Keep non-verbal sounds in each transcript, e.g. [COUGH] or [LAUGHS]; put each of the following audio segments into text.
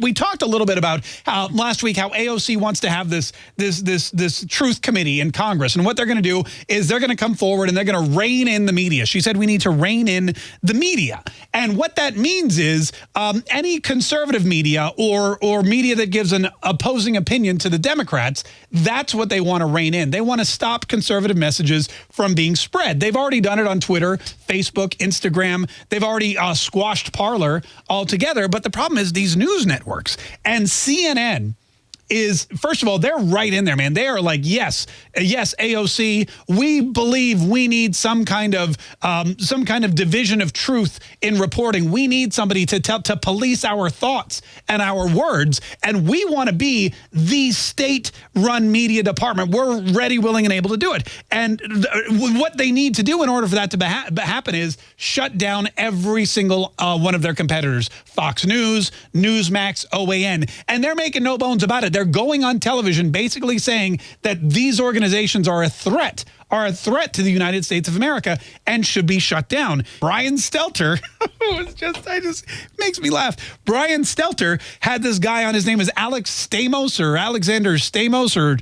we talked a little bit about how last week how AOC wants to have this this this this truth committee in Congress and what they're going to do is they're going to come forward and they're going to rein in the media. She said we need to rein in the media. And what that means is um, any conservative media or or media that gives an opposing opinion to the Democrats, that's what they want to rein in. They want to stop conservative messages from being spread. They've already done it on Twitter, Facebook, Instagram. They've already uh, squashed Parler altogether. But the problem is these news networks networks. And CNN is, first of all, they're right in there, man. They are like, yes, yes, AOC, we believe we need some kind of um, some kind of division of truth in reporting. We need somebody to tell to police our thoughts and our words, and we want to be the state-run media department. We're ready, willing, and able to do it. And what they need to do in order for that to ha happen is shut down every single uh, one of their competitors: Fox News, Newsmax, OAN, and they're making no bones about it. They're going on television basically saying that these organizations are a threat are a threat to the United States of America and should be shut down. Brian Stelter, [LAUGHS] it's just, I just makes me laugh. Brian Stelter had this guy on his name is Alex Stamos or Alexander Stamos or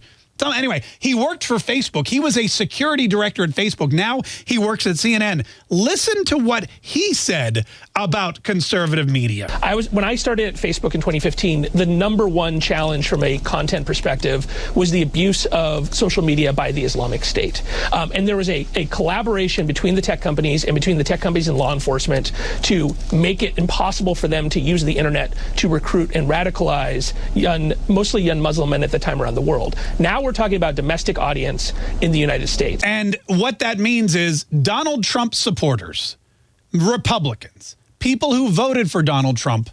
anyway, he worked for Facebook. He was a security director at Facebook. Now he works at CNN. Listen to what he said about conservative media. I was when I started at Facebook in 2015, the number one challenge from a content perspective was the abuse of social media by the Islamic State. Um, and there was a, a collaboration between the tech companies and between the tech companies and law enforcement to make it impossible for them to use the internet to recruit and radicalize young, mostly young Muslim men at the time around the world. Now we're talking about domestic audience in the United States. And what that means is Donald Trump supporters, Republicans, people who voted for Donald Trump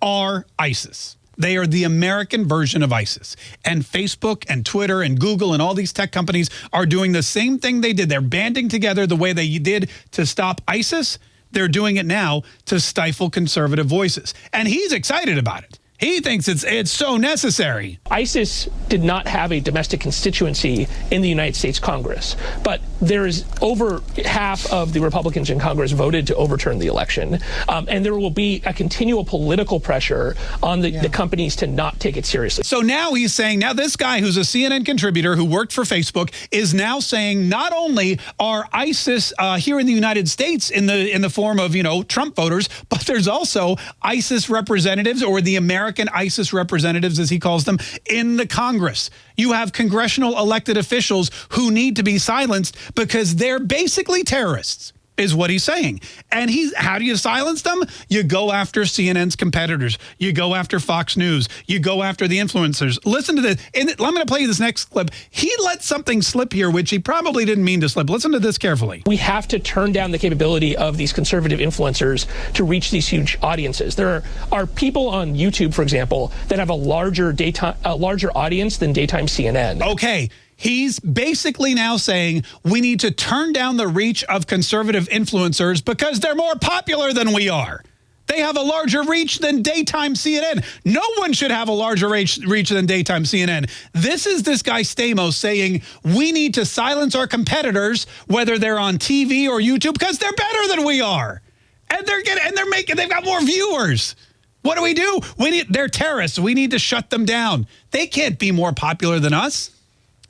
are ISIS. They are the American version of ISIS. And Facebook and Twitter and Google and all these tech companies are doing the same thing they did. They're banding together the way they did to stop ISIS. They're doing it now to stifle conservative voices. And he's excited about it. He thinks it's it's so necessary. ISIS did not have a domestic constituency in the United States Congress, but there is over half of the Republicans in Congress voted to overturn the election, um, and there will be a continual political pressure on the, yeah. the companies to not take it seriously. So now he's saying, now this guy who's a CNN contributor who worked for Facebook is now saying not only are ISIS uh, here in the United States in the in the form of you know Trump voters, [LAUGHS] but there's also ISIS representatives or the American American ISIS representatives, as he calls them, in the Congress. You have congressional elected officials who need to be silenced because they're basically terrorists is what he's saying. And he's how do you silence them? You go after CNN's competitors. You go after Fox News. You go after the influencers. Listen to this. And I'm going to play you this next clip. He let something slip here, which he probably didn't mean to slip. Listen to this carefully. We have to turn down the capability of these conservative influencers to reach these huge audiences. There are, are people on YouTube, for example, that have a larger daytime, a larger audience than daytime CNN. Okay. He's basically now saying we need to turn down the reach of conservative influencers because they're more popular than we are. They have a larger reach than daytime CNN. No one should have a larger reach, reach than daytime CNN. This is this guy Stamos saying we need to silence our competitors, whether they're on TV or YouTube, because they're better than we are. And they're getting and they're making they've got more viewers. What do we do? We need they're terrorists. We need to shut them down. They can't be more popular than us.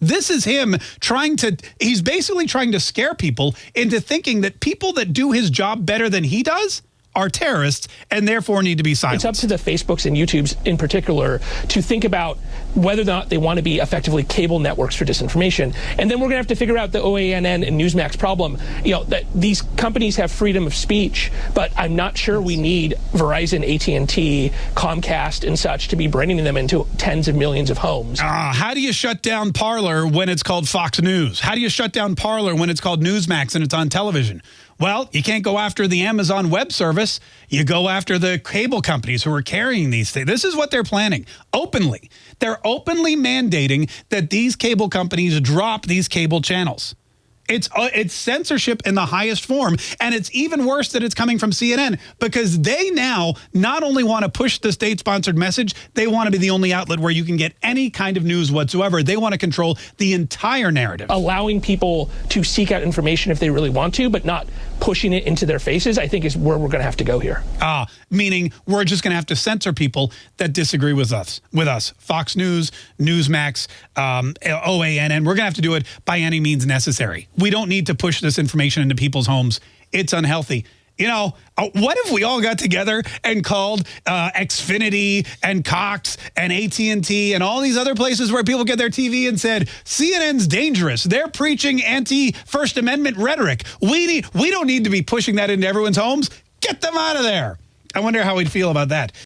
This is him trying to, he's basically trying to scare people into thinking that people that do his job better than he does are terrorists and therefore need to be silenced. It's up to the Facebooks and YouTubes in particular to think about whether or not they want to be effectively cable networks for disinformation. And then we're going to have to figure out the OANN and Newsmax problem. You know, that these companies have freedom of speech, but I'm not sure we need Verizon, AT&T, Comcast and such to be bringing them into tens of millions of homes. Uh, how do you shut down Parler when it's called Fox News? How do you shut down Parler when it's called Newsmax and it's on television? Well, you can't go after the Amazon Web Service. You go after the cable companies who are carrying these things. This is what they're planning openly. They're openly mandating that these cable companies drop these cable channels. It's uh, it's censorship in the highest form, and it's even worse that it's coming from CNN because they now not only want to push the state-sponsored message, they want to be the only outlet where you can get any kind of news whatsoever. They want to control the entire narrative, allowing people to seek out information if they really want to, but not pushing it into their faces. I think is where we're going to have to go here. Ah, meaning we're just going to have to censor people that disagree with us. With us, Fox News, Newsmax, um, OANN. We're going to have to do it by any means necessary. We don't need to push this information into people's homes. It's unhealthy. You know, uh, what if we all got together and called uh, Xfinity and Cox and AT&T and all these other places where people get their TV and said, CNN's dangerous. They're preaching anti-First Amendment rhetoric. We, need, we don't need to be pushing that into everyone's homes. Get them out of there. I wonder how we'd feel about that.